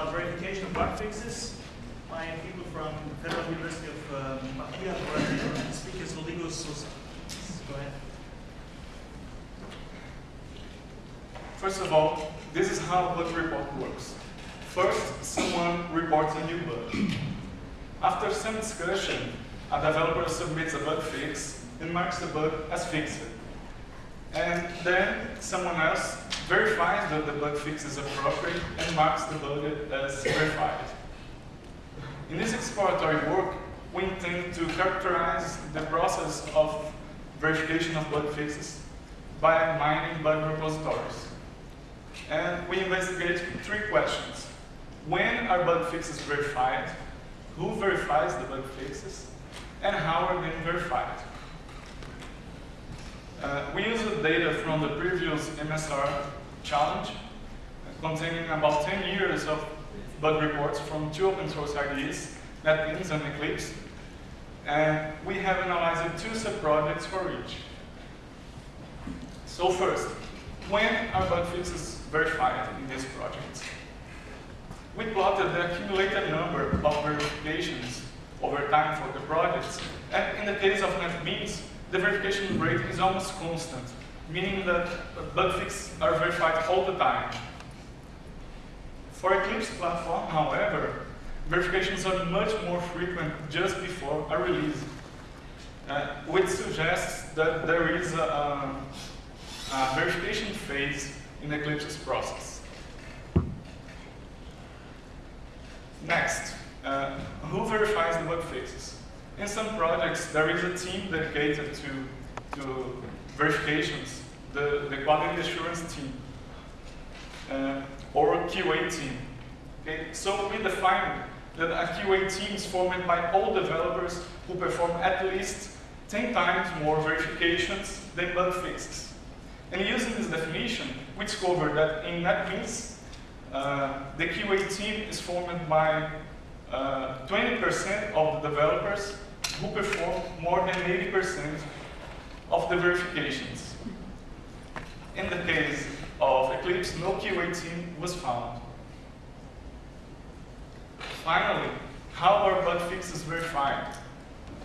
about verification of bug fixes. My people from Federal University of um, Bahia, Brazil, and the speaker is Rodrigo Souza. Go ahead. First of all, this is how a bug report works. First, someone reports a new bug. After some discussion, a developer submits a bug fix and marks the bug as fixed. And then someone else verifies that the bug fix is appropriate and marks the bug as verified. In this exploratory work, we intend to characterize the process of verification of bug fixes by mining bug repositories. And we investigate three questions. When are bug fixes verified? Who verifies the bug fixes? And how are they verified? Uh, we use the data from the previous MSR challenge, containing about 10 years of bug reports from two open source IDEs, NetBeans and Eclipse. And we have analyzed two sub-projects for each. So first, when are bug fixes verified in this project? We plotted the accumulated number of verifications over time for the projects. And in the case of NetBeans, the verification rate is almost constant, meaning that bug fixes are verified all the time. For Eclipse platform, however, verifications are much more frequent just before a release, uh, which suggests that there is a, a, a verification phase in Eclipse's process. Next, uh, who verifies the bug fixes? In some projects, there is a team dedicated to, to verifications, the, the quality assurance team, uh, or QA team. Okay? So we define that a QA team is formed by all developers who perform at least 10 times more verifications than bug fixes. And using this definition, we discovered that in NetBeans, uh, the QA team is formed by 20% uh, of the developers who perform more than 80% of the verifications. In the case of Eclipse, no QA team was found. Finally, how are bug fixes verified?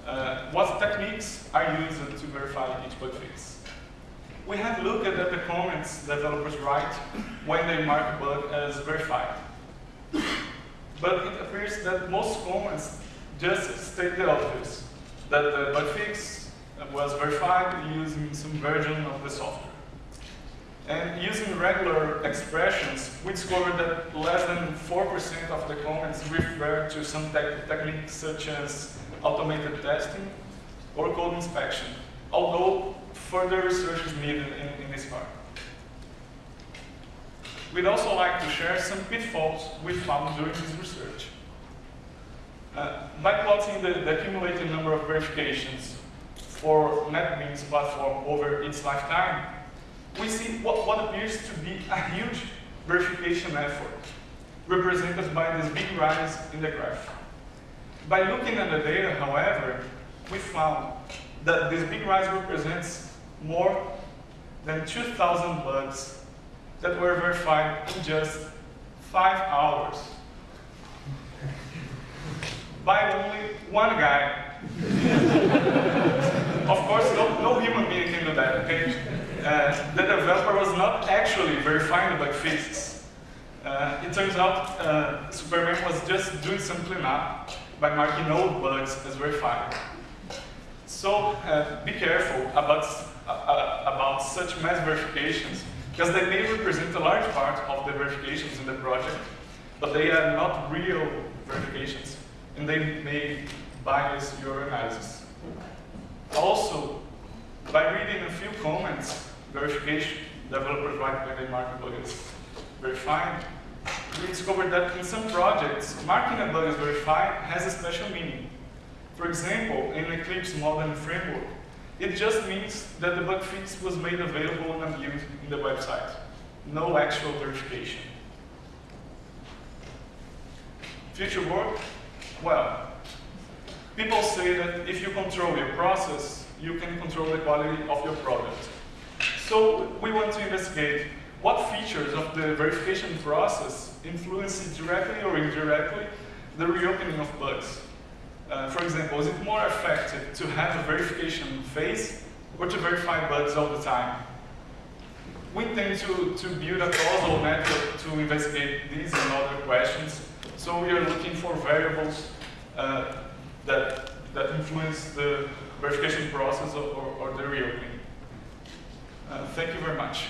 Uh, what techniques are used to verify each bug fix? We have looked at the comments developers write when they mark a bug as verified. But it appears that most comments just state the obvious, that the bug fix was verified using some version of the software. And using regular expressions, we discovered that less than 4% of the comments refer to some te techniques such as automated testing or code inspection, although further research is needed in, in this part. We'd also like to share some pitfalls we found during this research. Uh, by plotting the, the, accumulated number of verifications for NetBeans platform over its lifetime, we see what, what appears to be a huge verification effort, represented by this big rise in the graph. By looking at the data, however, we found that this big rise represents more than 2,000 bugs that were verified in just five hours by only one guy. of course, no, no human being can do that, okay? Uh, the developer was not actually verifying the bug fixes. Uh, it turns out uh, Superman was just doing some cleanup by marking all bugs as verified. So uh, be careful about, uh, uh, about such mass verifications, because they may represent a large part of the verifications in the project, but they are not real verifications, and they may bias your analysis. Also, by reading a few comments, verification, developers write when they mark a bug as verified, we discovered that in some projects, marking a bug as verified has a special meaning. For example, in Eclipse Modeling Framework, it just means that the bug fix was made available and viewed in the website. No actual verification. Future work? Well, people say that if you control your process, you can control the quality of your product. So we want to investigate what features of the verification process influence directly or indirectly the reopening of bugs. Uh, for example, is it more effective to have a verification phase or to verify bugs all the time? We intend to, to build a causal method to investigate these and other questions. So we are looking for variables uh, that, that influence the verification process or, or, or the reopening. Uh, thank you very much.